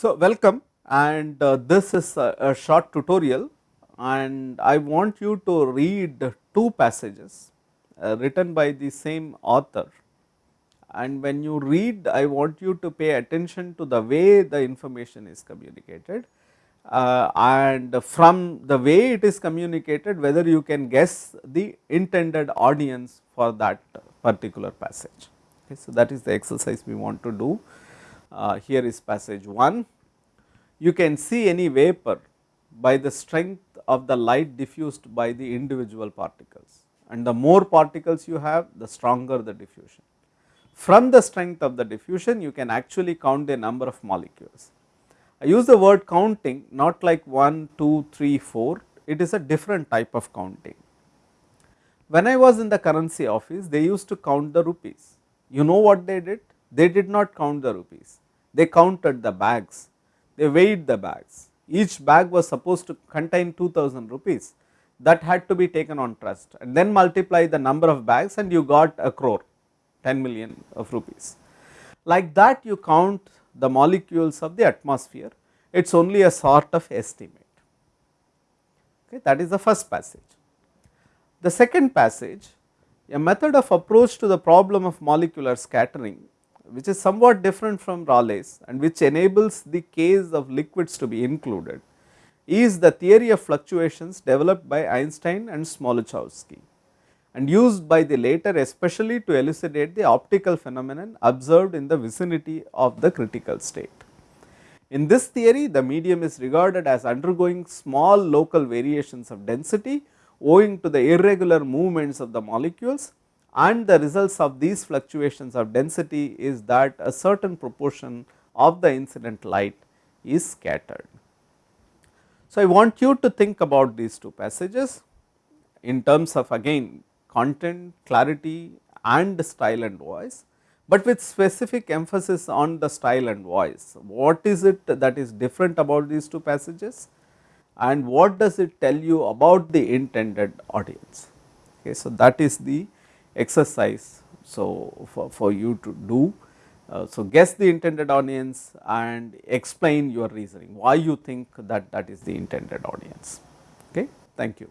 So, welcome and uh, this is a, a, short tutorial and I want you to read two passages uh, written by the same author and when you read I want you to pay attention to the way the information is communicated uh, and from the way it is communicated whether you can guess the intended audience for that particular passage. Okay, so, that is the exercise we want to do. Uh, here is passage 1. You can see any vapor by the strength of the light diffused by the individual particles and the more particles you have the stronger the diffusion. From the strength of the diffusion you can actually count the number of molecules. I use the word counting not like 1, 2, 3, 4, it is a different type of counting. When I was in the currency office they used to count the rupees, you know what they did? They did not count the rupees, they counted the bags, they weighed the bags, each bag was supposed to contain 2000 rupees that had to be taken on trust and then multiply the number of bags and you got a crore 10 million of rupees. Like that you count the molecules of the atmosphere, it is only a sort of estimate. Okay, that is the first passage. The second passage, a method of approach to the problem of molecular scattering, which is somewhat different from Rayleigh's and which enables the case of liquids to be included, is the theory of fluctuations developed by Einstein and Smoluchowski and used by the later especially to elucidate the optical phenomenon observed in the vicinity of the critical state. In this theory the medium is regarded as undergoing small local variations of density owing to the irregular movements of the molecules and the results of these fluctuations of density is that a certain proportion of the incident light is scattered. So, I want you to think about these two passages in terms of again content, clarity and style and voice, but with specific emphasis on the style and voice. What is it that is different about these two passages and what does it tell you about the intended audience. Okay, so, that is the exercise. So, for, for you to do. Uh, so, guess the intended audience and explain your reasoning, why you think that that is the intended audience. Okay. Thank you.